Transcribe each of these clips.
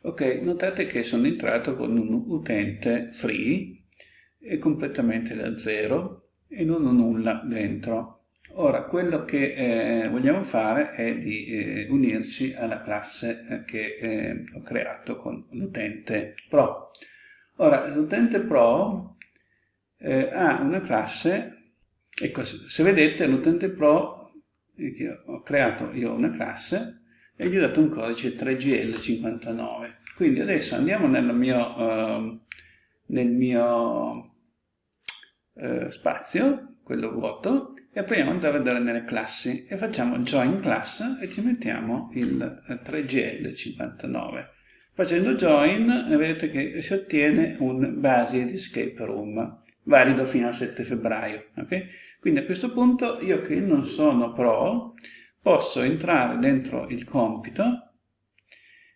Ok, notate che sono entrato con un utente free e completamente da zero e non ho nulla dentro. Ora, quello che eh, vogliamo fare è di eh, unirci alla classe eh, che eh, ho creato con l'utente Pro. Ora, l'utente Pro eh, ha una classe, ecco, se vedete l'utente Pro, eh, ho creato io una classe e gli ho dato un codice 3GL59. Quindi adesso andiamo nel mio, uh, nel mio uh, spazio, quello vuoto, e proviamo ad andare nelle classi e facciamo join class e ci mettiamo il 3GL59. Facendo join vedete che si ottiene un Basid Escape Room valido fino al 7 febbraio. Okay? Quindi a questo punto io che non sono pro posso entrare dentro il compito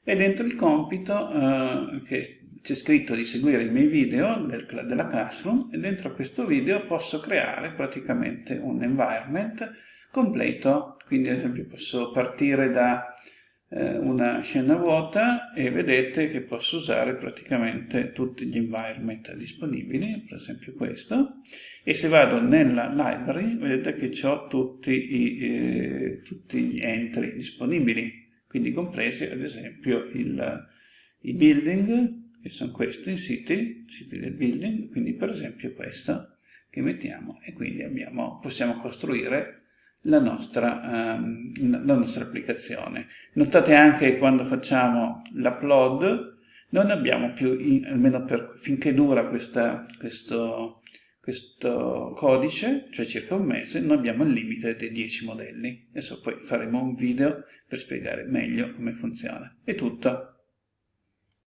e dentro il compito eh, che c'è scritto di seguire i miei video del, della Classroom e dentro questo video posso creare praticamente un environment completo, quindi ad esempio posso partire da eh, una scena vuota e vedete che posso usare praticamente tutti gli environment disponibili, per esempio questo, e se vado nella library vedete che ho tutti, i, eh, tutti gli entry disponibili, quindi compresi ad esempio il, i building, che sono questi, i siti, siti del building, quindi per esempio questo che mettiamo. E quindi abbiamo, possiamo costruire la nostra, um, la nostra applicazione. Notate anche che quando facciamo l'upload non abbiamo più, in, almeno per, finché dura questa, questo, questo codice, cioè circa un mese, non abbiamo il limite dei 10 modelli. Adesso poi faremo un video per spiegare meglio come funziona. È tutto.